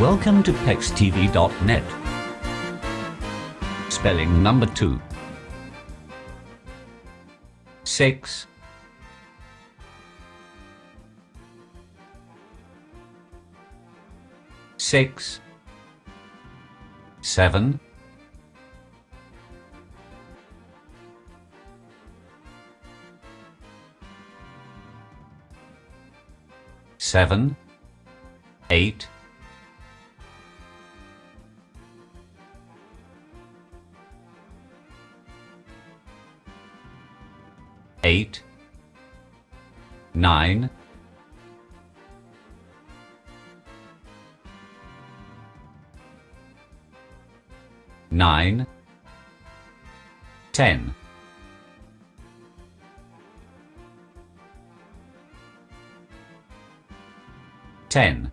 Welcome to PEXTV.net. Spelling number two. Six. Six. Seven. Seven. Eight. Eight, nine, nine, ten. Ten.